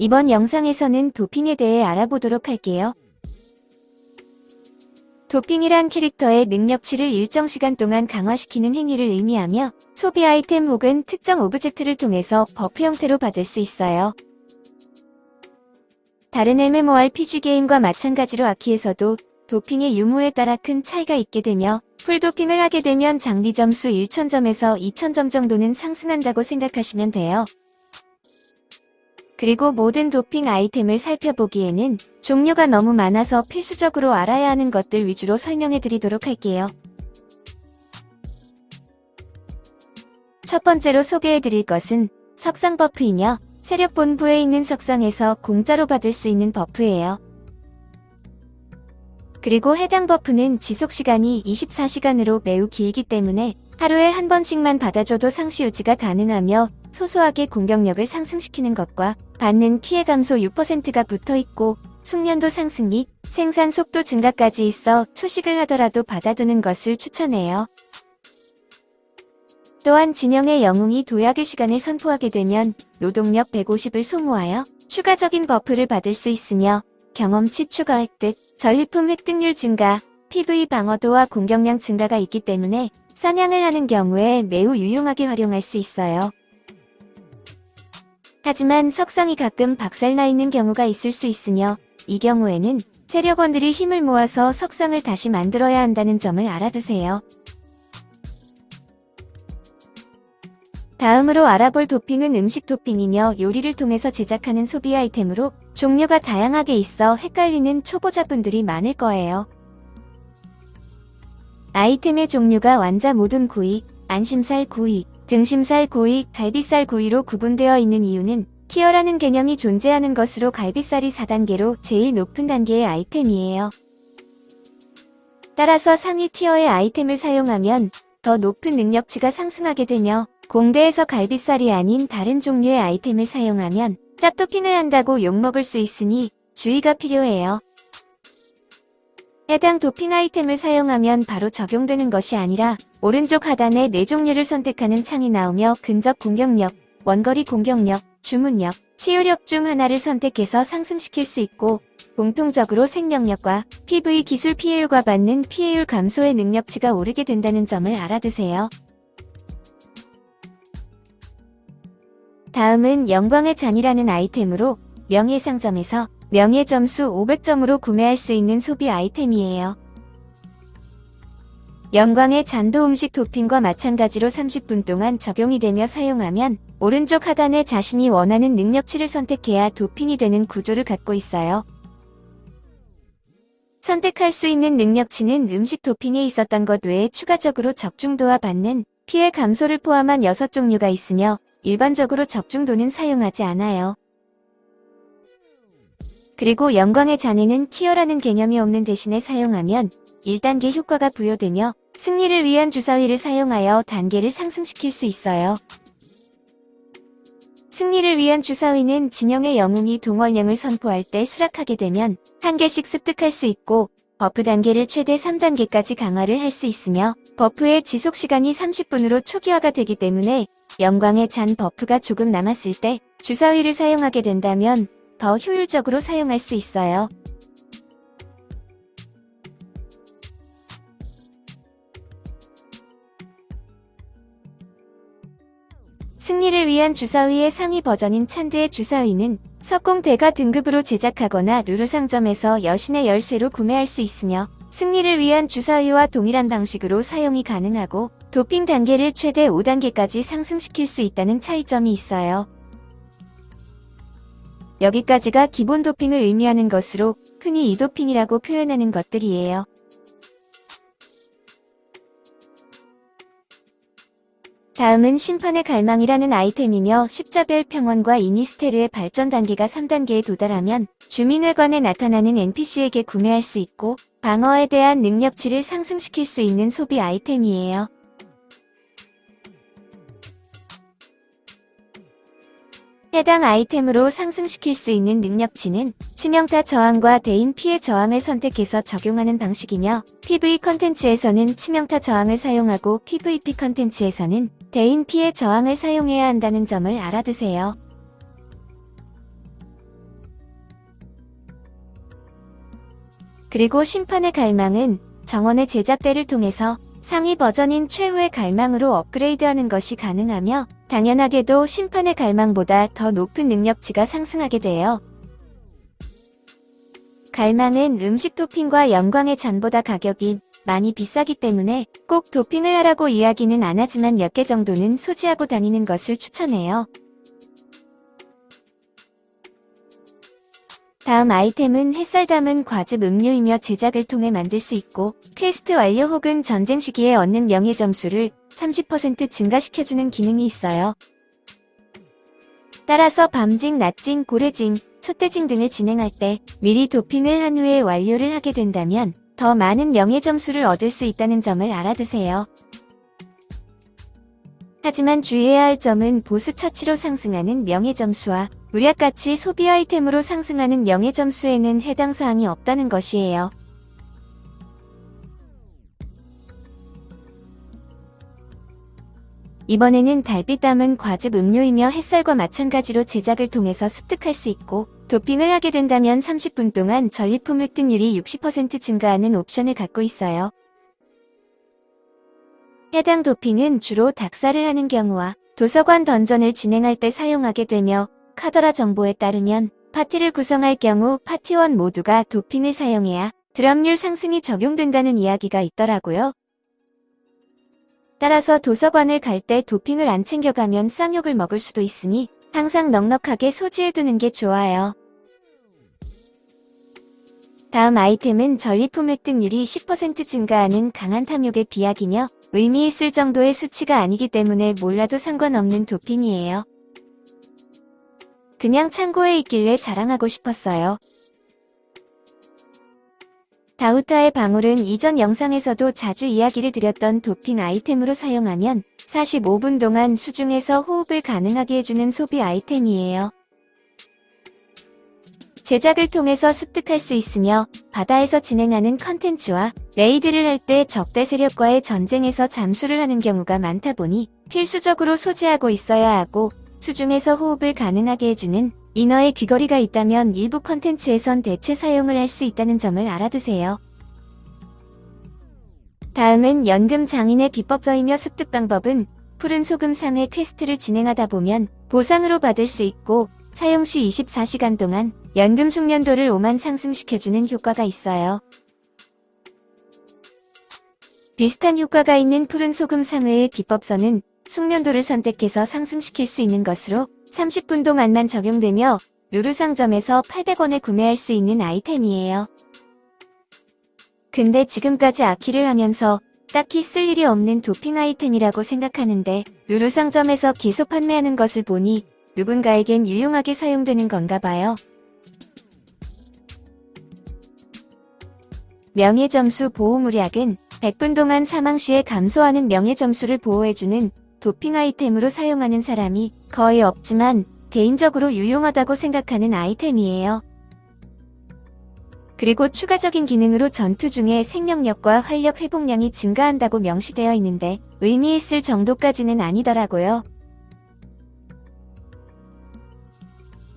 이번 영상에서는 도핑에 대해 알아보도록 할게요. 도핑이란 캐릭터의 능력치를 일정 시간 동안 강화시키는 행위를 의미하며 소비 아이템 혹은 특정 object를 통해서 buff 형태로 받을 수 있어요. 다른 MMORPG 게임과 마찬가지로 아키에서도 도핑의 유무에 따라 큰 차이가 있게 되며 풀도핑을 하게 되면 장비 점수 1000점에서 2000점 정도는 상승한다고 생각하시면 돼요. 그리고 모든 도핑 아이템을 살펴보기에는 종류가 너무 많아서 필수적으로 알아야 하는 것들 위주로 설명해 드리도록 할게요. 첫 번째로 소개해 드릴 것은 석상 buff이며 세력 본부에 있는 석상에서 공짜로 받을 수 있는 buff예요. 그리고 해당 buff는 지속시간이 24시간으로 매우 길기 때문에 하루에 한 번씩만 받아줘도 상시 유지가 가능하며 소소하게 공격력을 상승시키는 것과 받는 피해 감소 6%가 붙어있고 숙련도 상승 및 생산 속도 증가까지 있어 초식을 하더라도 받아두는 것을 추천해요. 또한 진영의 영웅이 도약의 시간을 선포하게 되면 노동력 150을 소모하여 추가적인 buff를 받을 수 있으며 경험치 추가 획득, 전리품 획득률 증가, PVE 방어도와 공격량 증가가 있기 때문에 사냥을 하는 경우에 매우 유용하게 활용할 수 있어요. 하지만 석상이 가끔 박살나 있는 경우가 있을 수 있으며 이 경우에는 세력원들이 힘을 모아서 석상을 다시 만들어야 한다는 점을 알아두세요. 다음으로 알아볼 도핑은 음식 도핑이며 요리를 통해서 제작하는 소비 아이템으로 종류가 다양하게 있어 헷갈리는 초보자분들이 많을 거예요. 아이템의 종류가 완자 모든 구이, 안심살 구이, 등심살 구이, 갈비살 구이로 구분되어 있는 이유는 티어라는 개념이 존재하는 것으로 갈비살이 4단계로 제일 높은 단계의 아이템이에요. 따라서 상위 티어의 아이템을 사용하면 더 높은 능력치가 상승하게 되며 공대에서 갈비살이 아닌 다른 종류의 아이템을 사용하면 짭도핑을 한다고 욕먹을 수 있으니 주의가 필요해요. 해당 도핑 아이템을 사용하면 바로 적용되는 것이 아니라 오른쪽 하단에 4종류를 선택하는 창이 나오며 근접 공격력, 원거리 공격력, 주문력, 치유력 중 하나를 선택해서 상승시킬 수 있고 공통적으로 생명력과 PV 기술 피해율과 받는 피해율 감소의 능력치가 오르게 된다는 점을 알아두세요. 다음은 영광의 잔이라는 아이템으로 명예상점에서 명예 점수 500점으로 구매할 수 있는 소비 아이템이에요. 영광의 잔도 음식 토핑과 마찬가지로 30분 동안 적용이 되며 사용하면 오른쪽 하단에 자신이 원하는 능력치를 선택해야 도핑이 되는 구조를 갖고 있어요. 선택할 수 있는 능력치는 음식 도핑에 있었던 것 외에 추가적으로 적중도와 받는 피해 감소를 포함한 6종류가 있으며 일반적으로 적중도는 사용하지 않아요. 그리고 영광의 잔해는 키어라는 개념이 없는 대신에 사용하면 1단계 효과가 부여되며 승리를 위한 주사위를 사용하여 단계를 상승시킬 수 있어요. 승리를 위한 주사위는 진영의 영웅이 동월령을 선포할 때 수락하게 되면 한 개씩 습득할 수 있고 buff 단계를 최대 3단계까지 강화를 할 수 있으며 buff의 지속시간이 30분으로 초기화가 되기 때문에 영광의 잔 buff가 조금 남았을 때 주사위를 사용하게 된다면 더 효율적으로 사용할 수 있어요. 승리를 위한 주사위의 상위 버전인 찬드의 주사위는 석공대가 등급으로 제작하거나 루루상점에서 여신의 열쇠로 구매할 수 있으며 승리를 위한 주사위와 동일한 방식으로 사용이 가능하고 도핑 단계를 최대 5단계까지 상승시킬 수 있다는 차이점이 있어요. 여기까지가 기본 도핑을 의미하는 것으로 흔히 이도핑이라고 표현하는 것들이에요. 다음은 심판의 갈망이라는 아이템이며 십자별 평원과 이니스테르의 발전 단계가 3단계에 도달하면 주민회관에 나타나는 NPC에게 구매할 수 있고 방어에 대한 능력치를 상승시킬 수 있는 소비 아이템이에요. 해당 아이템으로 상승시킬 수 있는 능력치는 치명타 저항과 대인 피해 저항을 선택해서 적용하는 방식이며 PV 컨텐츠에서는 치명타 저항을 사용하고 PVP 컨텐츠에서는 대인 피해 저항을 사용해야 한다는 점을 알아두세요. 그리고 심판의 갈망은 정원의 제작대를 통해서 상위 버전인 최후의 갈망으로 업그레이드하는 것이 가능하며 당연하게도 심판의 갈망보다 더 높은 능력치가 상승하게 돼요. 갈망은 음식 도핑과 영광의 잔보다 가격이 많이 비싸기 때문에 꼭 도핑을 하라고 이야기는 안 하지만 몇 개 정도는 소지하고 다니는 것을 추천해요. 다음 아이템은 햇살 담은 과즙 음료이며 제작을 통해 만들 수 있고 퀘스트 완료 혹은 전쟁 시기에 얻는 명예 점수를 30% 증가시켜주는 기능이 있어요. 따라서 밤징, 낮징, 고래징, 촛대징 등을 진행할 때 미리 도핑을 한 후에 완료를 하게 된다면 더 많은 명예 점수를 얻을 수 있다는 점을 알아두세요. 하지만 주의해야 할 점은 보스 처치로 상승하는 명예 점수와 무약같이 소비 아이템으로 상승하는 명예 점수에는 해당 사항이 없다는 것이에요. 이번에는 달빛 담은 과즙 음료이며 햇살과 마찬가지로 제작을 통해서 습득할 수 있고 도핑을 하게 된다면 30분 동안 전리품 획득률이 60% 증가하는 옵션을 갖고 있어요. 해당 도핑은 주로 닥사를 하는 경우와 도서관 던전을 진행할 때 사용하게 되며 카더라 정보에 따르면 파티를 구성할 경우 파티원 모두가 도핑을 사용해야 드랍률 상승이 적용된다는 이야기가 있더라고요. 따라서 도서관을 갈 때 도핑을 안 챙겨가면 쌍욕을 먹을 수도 있으니 항상 넉넉하게 소지해두는 게 좋아요. 다음 아이템은 전리품 획득률이 10% 증가하는 강한 탐욕의 비약이며 의미 있을 정도의 수치가 아니기 때문에 몰라도 상관없는 도핑이에요. 그냥 창고에 있길래 자랑하고 싶었어요. 다우타의 방울은 이전 영상에서도 자주 이야기를 드렸던 도핑 아이템으로 사용하면 45분 동안 수중에서 호흡을 가능하게 해주는 소비 아이템이에요. 제작을 통해서 습득할 수 있으며 바다에서 진행하는 컨텐츠와 raid를 할 때 적대 세력과의 전쟁에서 잠수를 하는 경우가 많다 보니 필수적으로 소지하고 있어야 하고 수중에서 호흡을 가능하게 해주는 이너의 귀걸이가 있다면 일부 컨텐츠에선 대체 사용을 할 수 있다는 점을 알아두세요. 다음은 연금 장인의 비법서이며 습득 방법은 푸른 소금 상회 퀘스트를 진행하다 보면 보상으로 받을 수 있고 사용 시 24시간 동안 연금 숙련도를 5만 상승시켜주는 효과가 있어요. 비슷한 효과가 있는 푸른 소금 상회의 기법서는 숙련도를 선택해서 상승시킬 수 있는 것으로 30분 동안만 적용되며 루루 상점에서 800원에 구매할 수 있는 아이템이에요. 근데 지금까지 아키를 하면서 딱히 쓸 일이 없는 도핑 아이템이라고 생각하는데 루루 상점에서 계속 판매하는 것을 보니 누군가에겐 유용하게 사용되는 건가 봐요. 명예점수 보호물약은 100분 동안 사망 시에 감소하는 명예점수를 보호해주는 도핑 아이템으로 사용하는 사람이 거의 없지만 개인적으로 유용하다고 생각하는 아이템이에요. 그리고 추가적인 기능으로 전투 중에 생명력과 활력 회복량이 증가한다고 명시되어 있는데 의미 있을 정도까지는 아니더라고요.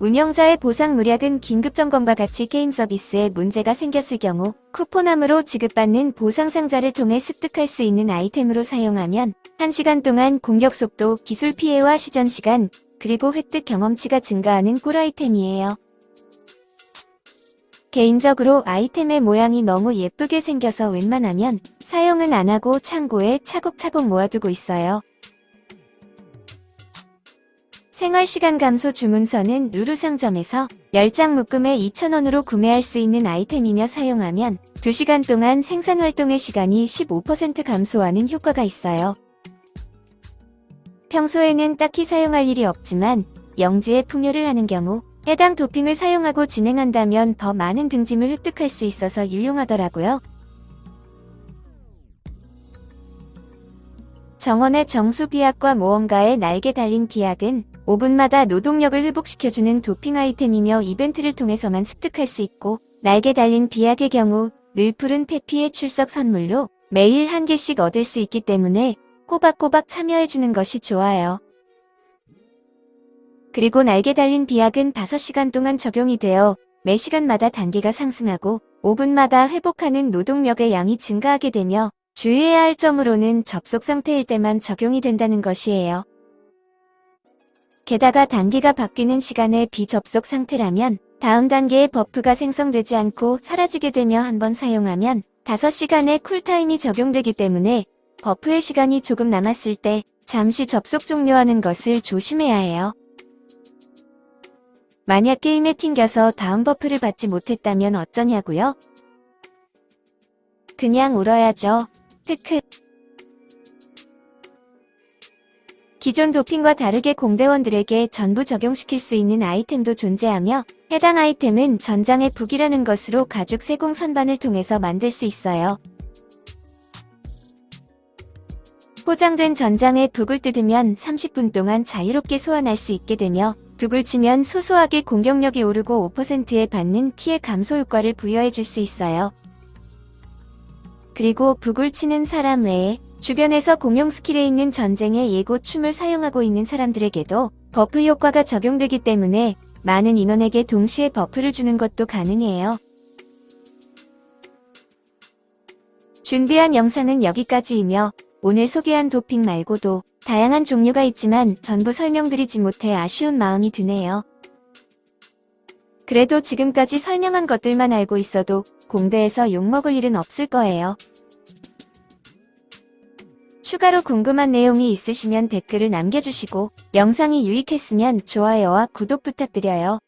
운영자의 보상 무략은 긴급점검과 같이 게임 서비스에 문제가 생겼을 경우 쿠폰함으로 지급받는 보상 상자를 통해 습득할 수 있는 아이템으로 사용하면 1시간 동안 공격 속도, 기술 피해와 시전 시간, 그리고 획득 경험치가 증가하는 꿀 아이템이에요. 개인적으로 아이템의 모양이 너무 예쁘게 생겨서 웬만하면 사용은 안하고 창고에 차곡차곡 모아두고 있어요. 생활시간 감소 주문서는 루루 상점에서 10장 묶음에 2,000원으로 구매할 수 있는 아이템이며 사용하면 2시간 동안 생산활동의 시간이 15% 감소하는 효과가 있어요. 평소에는 딱히 사용할 일이 없지만 영지에 풍요를 하는 경우 해당 도핑을 사용하고 진행한다면 더 많은 등짐을 획득할 수 있어서 유용하더라고요. 정원의 정수 비약과 모험가의 날개 달린 비약은 5분마다 노동력을 회복시켜주는 도핑 아이템이며 이벤트를 통해서만 습득할 수 있고 날개 달린 비약의 경우 늘 푸른 페피의 출석 선물로 매일 한 개씩 얻을 수 있기 때문에 꼬박꼬박 참여해주는 것이 좋아요. 그리고 날개 달린 비약은 5시간 동안 적용이 되어 매 시간마다 단계가 상승하고 5분마다 회복하는 노동력의 양이 증가하게 되며 주의해야 할 점으로는 접속 상태일 때만 적용이 된다는 것이에요. 게다가 단계가 바뀌는 시간에 비접속 상태라면 다음 단계의 버프가 생성되지 않고 사라지게 되며 한번 사용하면 5시간의 쿨타임이 적용되기 때문에 buff의 시간이 조금 남았을 때 잠시 접속 종료하는 것을 조심해야 해요. 만약 게임에 튕겨서 다음 buff를 받지 못했다면 어쩌냐고요? 그냥 울어야죠. 크크. 기존 도핑과 다르게 공대원들에게 전부 적용시킬 수 있는 아이템도 존재하며 해당 아이템은 전장의 북이라는 것으로 가죽 세공 선반을 통해서 만들 수 있어요. 포장된 전장의 북을 뜯으면 30분 동안 자유롭게 소환할 수 있게 되며 북을 치면 소소하게 공격력이 오르고 5%의 받는 피해 감소 효과를 부여해 줄 수 있어요. 그리고 북을 치는 사람 외에 주변에서 공용 스킬에 있는 전쟁의 예고 춤을 사용하고 있는 사람들에게도 buff 효과가 적용되기 때문에 많은 인원에게 동시에 buff를 주는 것도 가능해요. 준비한 영상은 여기까지이며 오늘 소개한 도핑 말고도 다양한 종류가 있지만 전부 설명드리지 못해 아쉬운 마음이 드네요. 그래도 지금까지 설명한 것들만 알고 있어도 공대에서 욕먹을 일은 없을 거예요. 추가로 궁금한 내용이 있으시면 댓글을 남겨주시고 영상이 유익했으면 좋아요와 구독 부탁드려요.